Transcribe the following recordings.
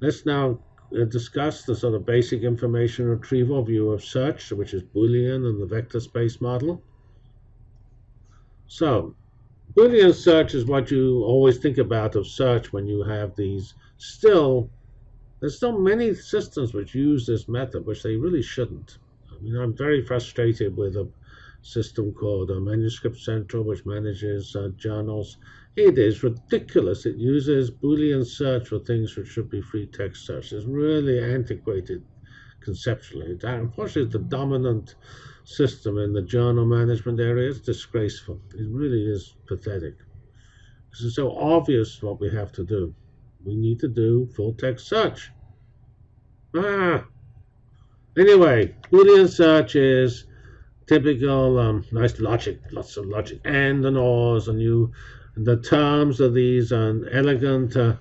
let's now uh, discuss the sort of basic information retrieval view of search, which is Boolean and the vector space model. So, Boolean search is what you always think about of search when you have these still there's still many systems which use this method, which they really shouldn't. I mean, I'm very frustrated with a system called a Manuscript Central, which manages uh, journals. It is ridiculous. It uses Boolean search for things which should be free text search. It's really antiquated conceptually. It, unfortunately, the dominant system in the journal management area. It's disgraceful. It really is pathetic. Because it's so obvious what we have to do we need to do full text search. Ah. Anyway, Boolean search is typical, um, nice logic, lots of logic, and and ors, and you, the terms of these are elegant, uh,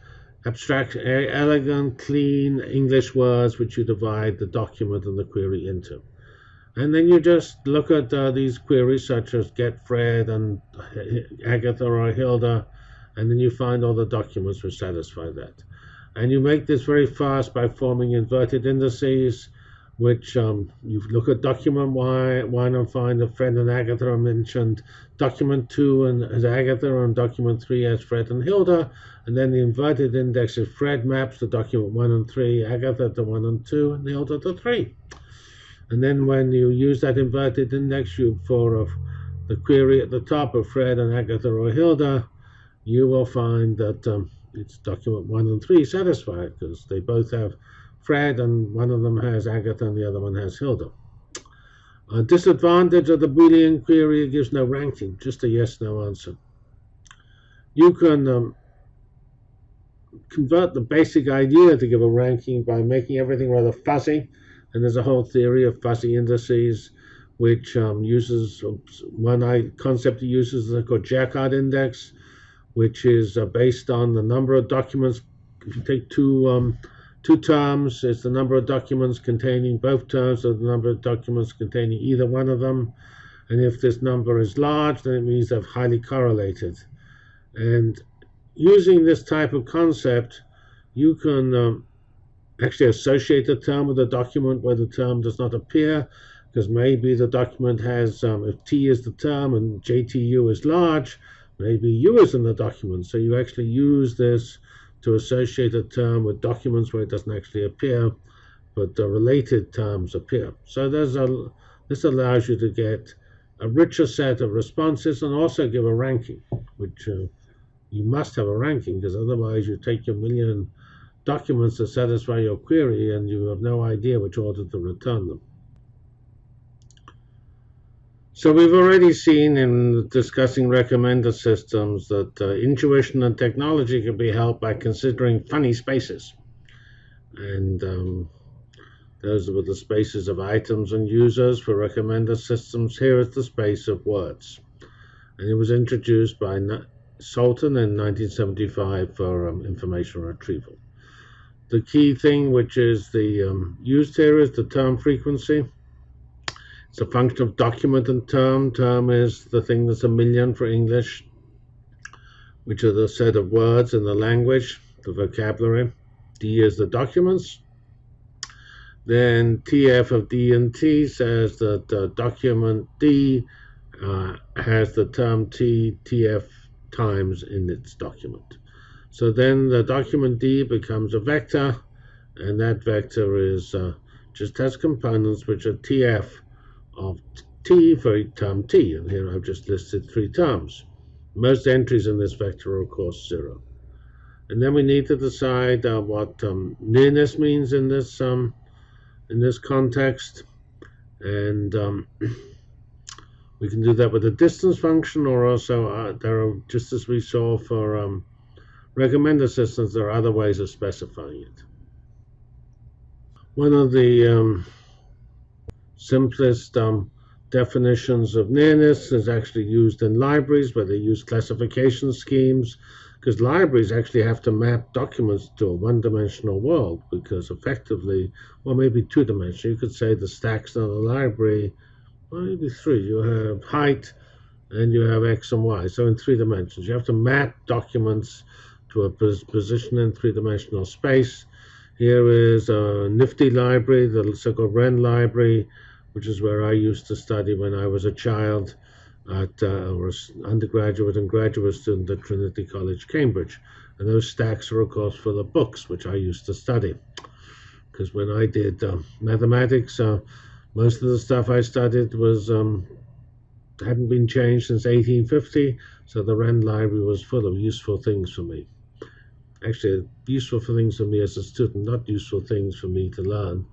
abstract, elegant, clean English words which you divide the document and the query into. And then you just look at uh, these queries such as get Fred and Agatha or Hilda and then you find all the documents which satisfy that. And you make this very fast by forming inverted indices, which um, you look at document one, and find that Fred and Agatha are mentioned, document two and as Agatha, and document three as Fred and Hilda, and then the inverted index is Fred maps to document one and three, Agatha to one and two, and Hilda to three. And then when you use that inverted index, you for uh, the query at the top of Fred and Agatha or Hilda, you will find that um, it's document one and three satisfied because they both have Fred and one of them has Agatha and the other one has Hilda. A disadvantage of the Boolean query, gives no ranking, just a yes-no answer. You can um, convert the basic idea to give a ranking by making everything rather fuzzy, and there's a whole theory of fuzzy indices which um, uses one concept it uses is called Jaccard index, which is uh, based on the number of documents. If you take two um, two terms, it's the number of documents containing both terms or the number of documents containing either one of them. And if this number is large, then it means they're highly correlated. And using this type of concept, you can um, actually associate a term with a document where the term does not appear, because maybe the document has, um, if T is the term and JTU is large, maybe U is in the document. So you actually use this to associate a term with documents where it doesn't actually appear, but the related terms appear. So there's a, this allows you to get a richer set of responses and also give a ranking, which uh, you must have a ranking because otherwise you take your million documents to satisfy your query and you have no idea which order to return them. So we've already seen in discussing recommender systems that uh, intuition and technology can be helped by considering funny spaces. And um, those were the spaces of items and users for recommender systems. Here is the space of words. And it was introduced by Salton in 1975 for um, information retrieval. The key thing which is the um, used here is the term frequency it's a function of document and term. Term is the thing that's a million for English, which are the set of words in the language, the vocabulary. D is the documents. Then TF of D and T says that uh, document D uh, has the term T, TF times in its document. So then the document D becomes a vector, and that vector is uh, just has components which are TF of t for term t, and here I've just listed three terms. Most entries in this vector are, of course, zero. And then we need to decide uh, what um, nearness means in this um, in this context, and um, we can do that with a distance function, or also uh, there are just as we saw for um, recommender systems, there are other ways of specifying it. One of the um, simplest um, definitions of nearness is actually used in libraries where they use classification schemes because libraries actually have to map documents to a one-dimensional world because effectively, well, maybe two-dimensional. You could say the stacks in a library, maybe three. You have height and you have x and y. So in three dimensions, you have to map documents to a position in three-dimensional space. Here is a nifty library, the so-called Wren Library, which is where I used to study when I was a child at uh, or undergraduate and graduate student at Trinity College, Cambridge. And those stacks are, of course, full of books, which I used to study. Because when I did uh, mathematics, uh, most of the stuff I studied was um, hadn't been changed since 1850, so the Wren Library was full of useful things for me. Actually, useful for things for me as a student, not useful things for me to learn.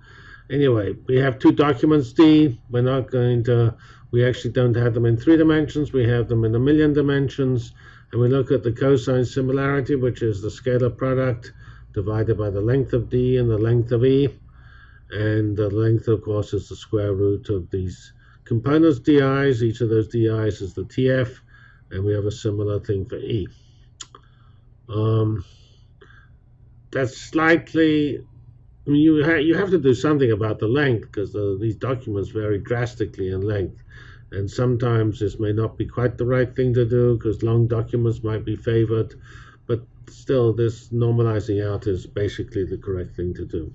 Anyway, we have two documents D. We're not going to, we actually don't have them in three dimensions, we have them in a million dimensions. And we look at the cosine similarity, which is the scalar product divided by the length of D and the length of E. And the length, of course, is the square root of these components DIs. Each of those DIs is the TF. And we have a similar thing for E. Um, that's slightly I mean, you ha- you have to do something about the length because the, these documents vary drastically in length, and sometimes this may not be quite the right thing to do because long documents might be favored, but still, this normalizing out is basically the correct thing to do.